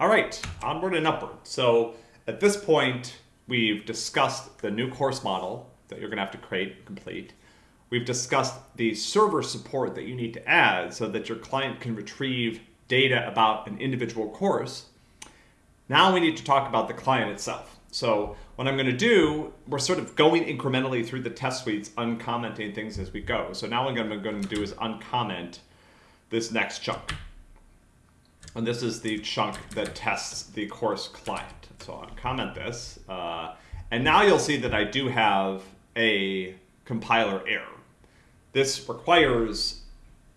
All right, onward and upward. So at this point, we've discussed the new course model that you're going to have to create and complete. We've discussed the server support that you need to add so that your client can retrieve data about an individual course. Now we need to talk about the client itself. So what I'm going to do, we're sort of going incrementally through the test suites, uncommenting things as we go. So now what I'm going to do is uncomment this next chunk. And this is the chunk that tests the course client. So I'll comment this. Uh, and now you'll see that I do have a compiler error. This requires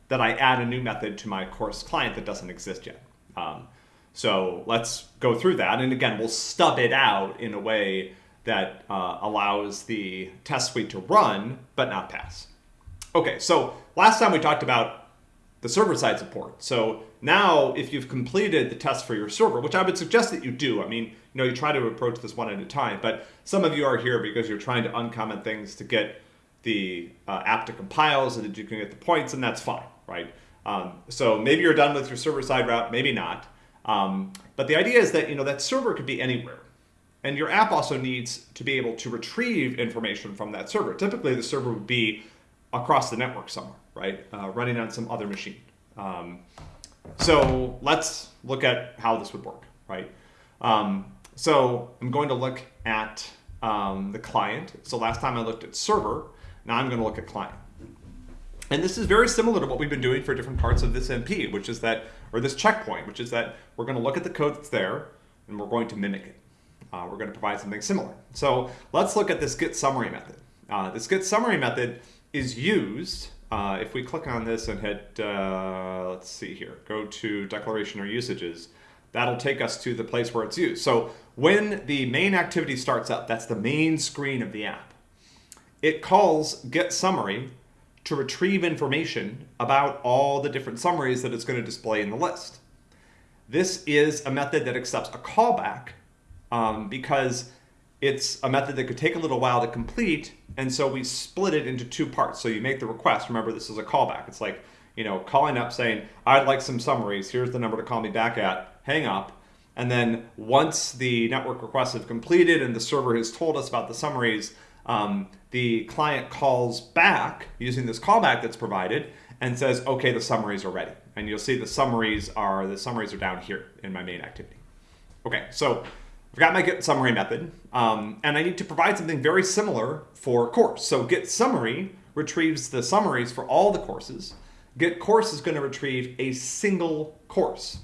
that I add a new method to my course client that doesn't exist yet. Um, so let's go through that. And again, we'll stub it out in a way that uh, allows the test suite to run, but not pass. Okay, so last time we talked about the server-side support. So now if you've completed the test for your server, which I would suggest that you do, I mean, you know, you try to approach this one at a time, but some of you are here because you're trying to uncomment things to get the uh, app to compile so that you can get the points, and that's fine, right? Um, so maybe you're done with your server-side route, maybe not. Um, but the idea is that, you know, that server could be anywhere. And your app also needs to be able to retrieve information from that server. Typically, the server would be across the network somewhere right? Uh, running on some other machine. Um, so let's look at how this would work, right? Um, so I'm going to look at um, the client. So last time I looked at server, now I'm going to look at client. And this is very similar to what we've been doing for different parts of this MP, which is that, or this checkpoint, which is that we're going to look at the code that's there and we're going to mimic it. Uh, we're going to provide something similar. So let's look at this get summary method. Uh, this get summary method is used uh, if we click on this and hit, uh, let's see here, go to declaration or usages, that'll take us to the place where it's used. So when the main activity starts up, that's the main screen of the app, it calls get summary to retrieve information about all the different summaries that it's going to display in the list. This is a method that accepts a callback um, because it's a method that could take a little while to complete, and so we split it into two parts. So you make the request. Remember, this is a callback. It's like, you know, calling up saying, I'd like some summaries. Here's the number to call me back at. Hang up. And then once the network requests have completed and the server has told us about the summaries, um, the client calls back using this callback that's provided and says, okay, the summaries are ready. And you'll see the summaries are, the summaries are down here in my main activity. Okay, so I've got my get summary method, um, and I need to provide something very similar for course. So get summary retrieves the summaries for all the courses. Get course is going to retrieve a single course.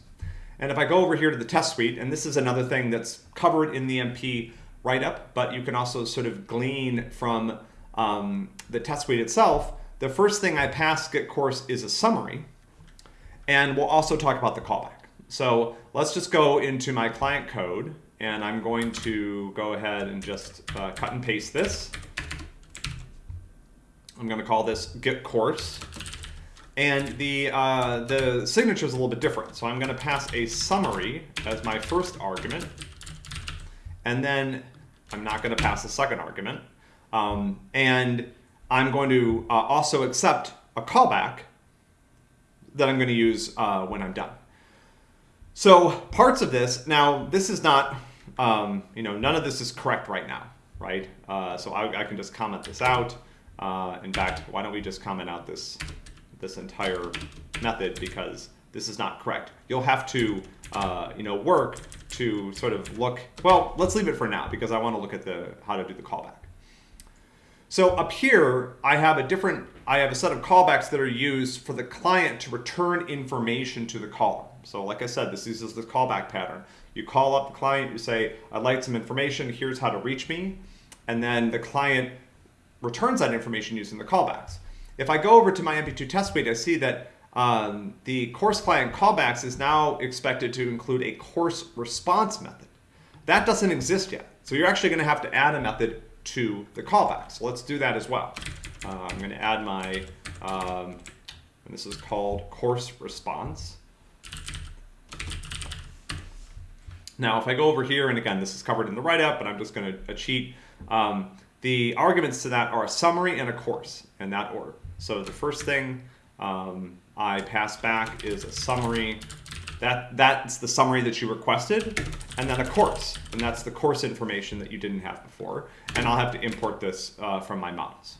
And if I go over here to the test suite, and this is another thing that's covered in the MP write-up, but you can also sort of glean from um, the test suite itself, the first thing I pass get course is a summary, and we'll also talk about the callback. So let's just go into my client code and I'm going to go ahead and just uh, cut and paste this. I'm going to call this get course. And the, uh, the signature is a little bit different. So I'm going to pass a summary as my first argument. And then I'm not going to pass a second argument. Um, and I'm going to uh, also accept a callback that I'm going to use uh, when I'm done. So parts of this, now this is not um, you know, none of this is correct right now, right? Uh, so I, I, can just comment this out. Uh, in fact, why don't we just comment out this, this entire method because this is not correct. You'll have to, uh, you know, work to sort of look, well, let's leave it for now because I want to look at the how to do the callback. So up here, I have a different, I have a set of callbacks that are used for the client to return information to the caller. So like I said, this uses the callback pattern. You call up the client, you say, I'd like some information, here's how to reach me. And then the client returns that information using the callbacks. If I go over to my MP2 test suite, I see that um, the course client callbacks is now expected to include a course response method. That doesn't exist yet. So you're actually going to have to add a method to the callback. So let's do that as well. Uh, I'm going to add my, um, and this is called course response. Now, if I go over here, and again, this is covered in the write-up, but I'm just going to cheat. Um, the arguments to that are a summary and a course in that order. So the first thing um, I pass back is a summary That That's the summary that you requested, and then a course, and that's the course information that you didn't have before. And I'll have to import this uh, from my models.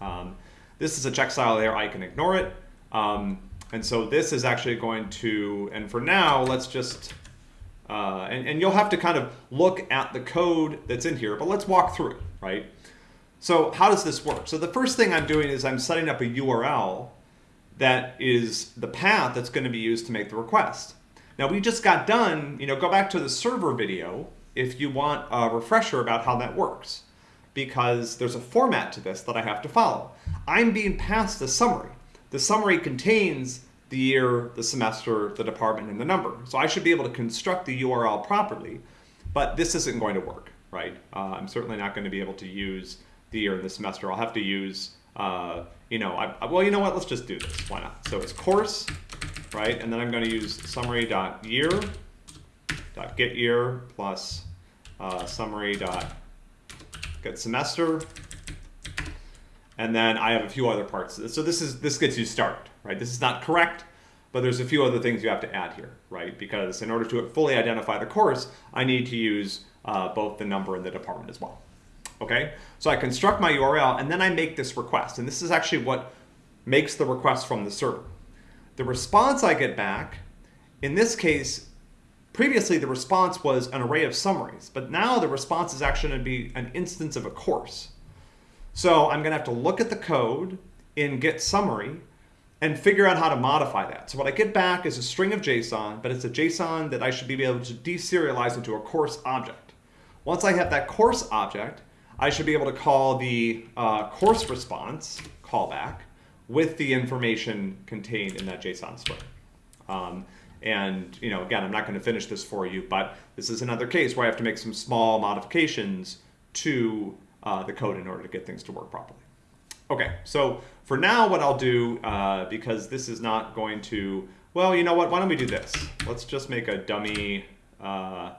Um, this is a check style there, I can ignore it. Um, and so this is actually going to, and for now, let's just, uh, and, and you'll have to kind of look at the code that's in here, but let's walk through it, right? So how does this work? So the first thing I'm doing is I'm setting up a URL that is the path that's going to be used to make the request. Now we just got done, you know, go back to the server video if you want a refresher about how that works because there's a format to this that I have to follow. I'm being passed a summary. The summary contains the year, the semester, the department, and the number. So I should be able to construct the URL properly, but this isn't going to work, right? Uh, I'm certainly not going to be able to use the year and the semester. I'll have to use, uh, you know, I, well, you know what? Let's just do this. Why not? So it's course, right? And then I'm going to use summary.year dot get year plus uh, summary dot get semester and then I have a few other parts. So this is this gets you started, right? This is not correct, but there's a few other things you have to add here, right? Because in order to fully identify the course, I need to use uh, both the number and the department as well. Okay, so I construct my URL and then I make this request. And this is actually what makes the request from the server. The response I get back, in this case, previously the response was an array of summaries, but now the response is actually going to be an instance of a course. So I'm going to have to look at the code in get summary and figure out how to modify that. So what I get back is a string of JSON, but it's a JSON that I should be able to deserialize into a course object. Once I have that course object, I should be able to call the uh, course response callback with the information contained in that JSON string. Um, and you know, again, I'm not going to finish this for you, but this is another case where I have to make some small modifications to uh, the code in order to get things to work properly. Okay, so for now what I'll do, uh, because this is not going to, well, you know what, why don't we do this? Let's just make a dummy, uh,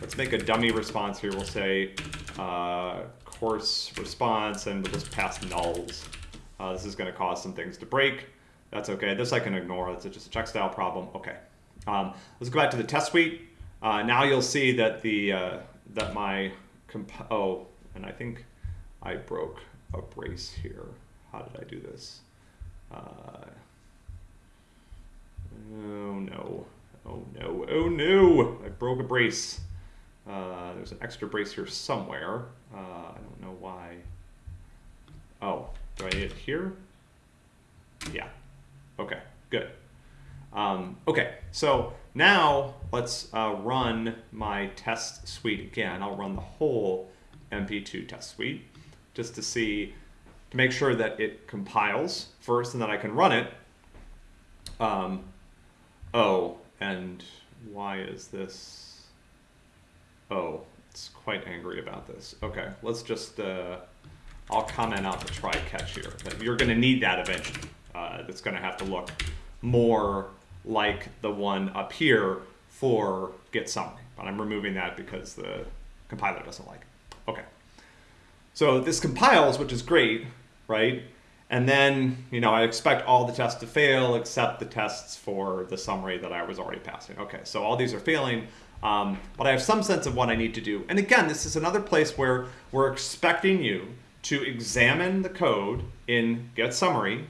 let's make a dummy response here. We'll say uh, course response and we'll just pass nulls. Uh, this is gonna cause some things to break. That's okay, this I can ignore, that's just a check style problem. Okay, um, let's go back to the test suite. Uh, now you'll see that the, that my, oh, and I think, I broke a brace here. How did I do this? Uh, oh no, oh no, oh no, I broke a brace. Uh, there's an extra brace here somewhere. Uh, I don't know why. Oh, do I need it here? Yeah, okay, good. Um, okay, so now let's uh, run my test suite again. I'll run the whole MP2 test suite just to see, to make sure that it compiles first and then I can run it. Um, oh, and why is this? Oh, it's quite angry about this. Okay, let's just, uh, I'll comment out the try catch here. You're going to need that eventually. Uh, going to have to look more like the one up here for get summary. But I'm removing that because the compiler doesn't like it. Okay. So this compiles, which is great, right? And then, you know, I expect all the tests to fail except the tests for the summary that I was already passing. Okay, so all these are failing, um, but I have some sense of what I need to do. And again, this is another place where we're expecting you to examine the code in get summary,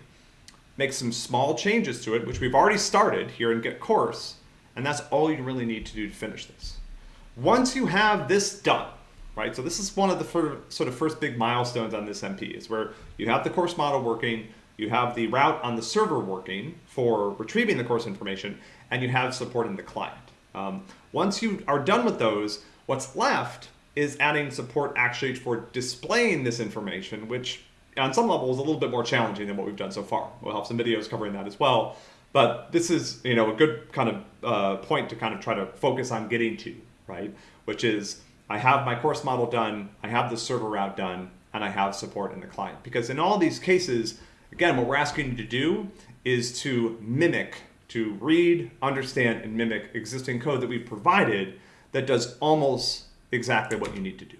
make some small changes to it, which we've already started here in get course, and that's all you really need to do to finish this. Once you have this done, right? So this is one of the sort of first big milestones on this MP is where you have the course model working, you have the route on the server working for retrieving the course information, and you have support in the client. Um, once you are done with those, what's left is adding support actually for displaying this information, which on some level is a little bit more challenging than what we've done so far. We'll have some videos covering that as well. But this is, you know, a good kind of uh, point to kind of try to focus on getting to, right? Which is I have my course model done, I have the server route done, and I have support in the client. Because in all these cases, again, what we're asking you to do is to mimic, to read, understand, and mimic existing code that we've provided that does almost exactly what you need to do.